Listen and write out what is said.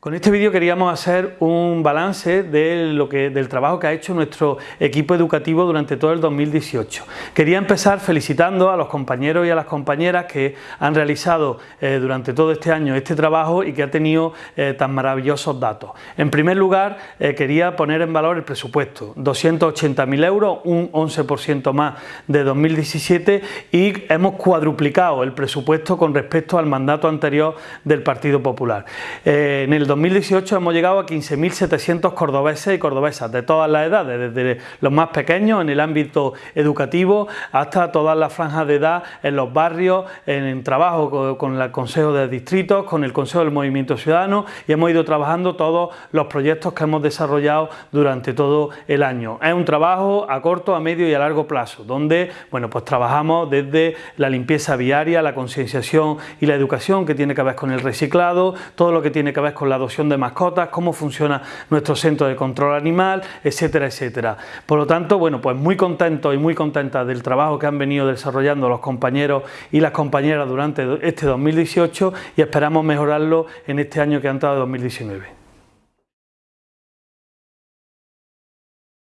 Con este vídeo queríamos hacer un balance de lo que, del trabajo que ha hecho nuestro equipo educativo durante todo el 2018. Quería empezar felicitando a los compañeros y a las compañeras que han realizado eh, durante todo este año este trabajo y que ha tenido eh, tan maravillosos datos. En primer lugar, eh, quería poner en valor el presupuesto, 280.000 euros, un 11% más de 2017 y hemos cuadruplicado el presupuesto con respecto al mandato anterior del Partido Popular. en el 2018 hemos llegado a 15.700 cordobeses y cordobesas de todas las edades, desde los más pequeños en el ámbito educativo hasta todas las franjas de edad en los barrios, en, trabajo con, el Consejo de Distritos, con el Consejo del Movimiento Ciudadano y hemos ido trabajando todos los proyectos que hemos desarrollado durante todo el año. Es un trabajo a corto, a medio y a largo plazo, donde bueno, pues trabajamos desde la limpieza viaria, la concienciación y la educación que tiene que ver con el reciclado, todo lo que tiene que ver con la adopción de mascotas, cómo funciona nuestro centro de control animal, etcétera, etcétera. Por lo tanto, bueno, pues muy contento y muy contenta del trabajo que han venido desarrollando los compañeros y las compañeras durante este 2018 y esperamos mejorarlo en este año que ha entrado 2019.